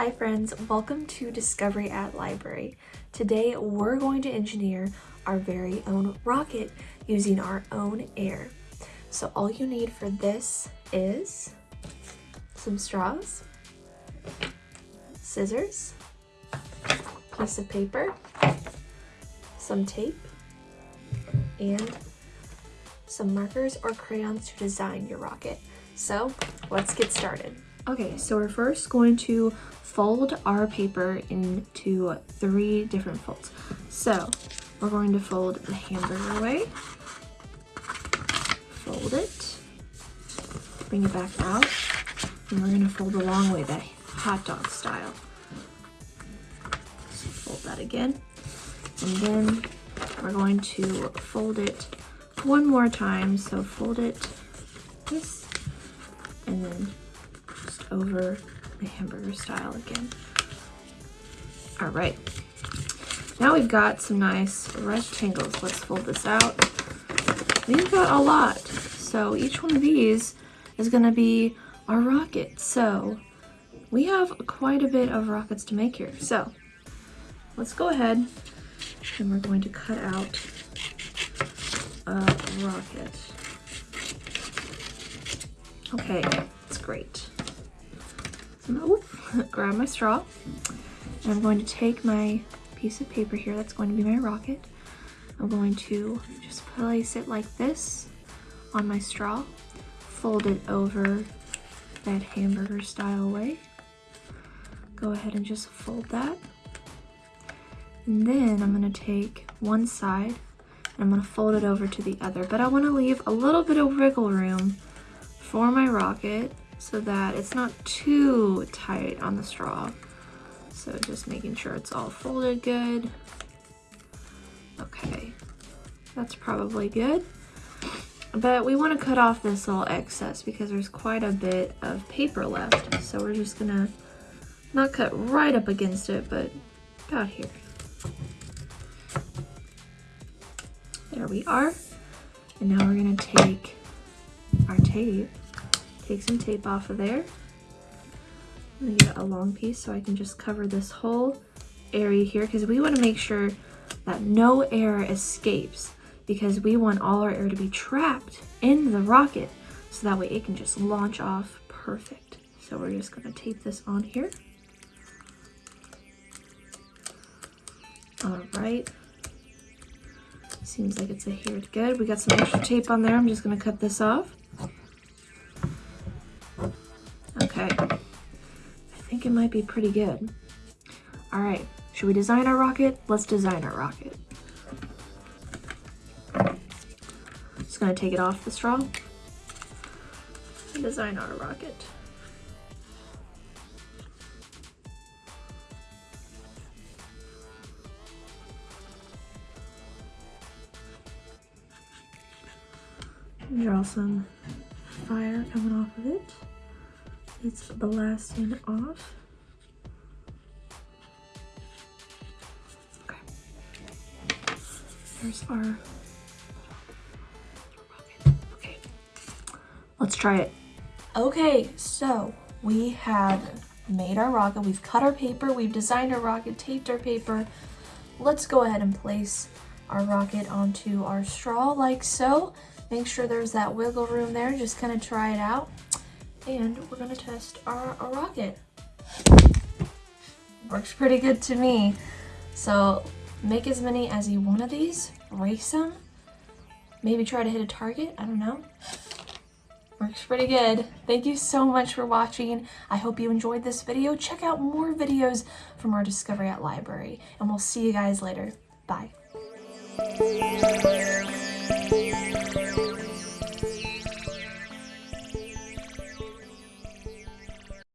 Hi friends, welcome to Discovery at Library. Today we're going to engineer our very own rocket using our own air. So all you need for this is some straws, scissors, piece of paper, some tape, and some markers or crayons to design your rocket. So let's get started. Okay, so we're first going to fold our paper into three different folds. So we're going to fold the hamburger way, fold it, bring it back out, and we're gonna fold the long way, the hot dog style. So fold that again, and then we're going to fold it one more time. So fold it this, and then just over the hamburger style again. All right, now we've got some nice rectangles. Let's fold this out. We've got a lot. So each one of these is gonna be our rocket. So we have quite a bit of rockets to make here. So let's go ahead and we're going to cut out a rocket. Okay, that's great. So grab my straw and I'm going to take my piece of paper here that's going to be my rocket. I'm going to just place it like this on my straw, fold it over that hamburger style way. Go ahead and just fold that. And then I'm gonna take one side and I'm gonna fold it over to the other, but I wanna leave a little bit of wiggle room for my rocket so that it's not too tight on the straw. So just making sure it's all folded good. Okay, that's probably good. But we want to cut off this little excess because there's quite a bit of paper left. So we're just gonna not cut right up against it, but about here. There we are. And now we're gonna take our tape take some tape off of there. I'm gonna get a long piece so I can just cover this whole area here because we want to make sure that no air escapes because we want all our air to be trapped in the rocket so that way it can just launch off perfect. So we're just gonna tape this on here. All right. Seems like it's adhered good. We got some extra tape on there. I'm just gonna cut this off. Okay. I think it might be pretty good. All right, should we design our rocket? Let's design our rocket. Just gonna take it off the straw design our rocket. Draw some fire coming off of it it's the last one off. Okay. There's our rocket. Okay. Let's try it. Okay, so we have made our rocket. We've cut our paper. We've designed our rocket, taped our paper. Let's go ahead and place our rocket onto our straw like so. Make sure there's that wiggle room there. Just kind of try it out and we're gonna test our, our rocket. Works pretty good to me. So make as many as you want of these, race them, maybe try to hit a target, I don't know. Works pretty good. Thank you so much for watching. I hope you enjoyed this video. Check out more videos from our Discovery at Library, and we'll see you guys later. Bye.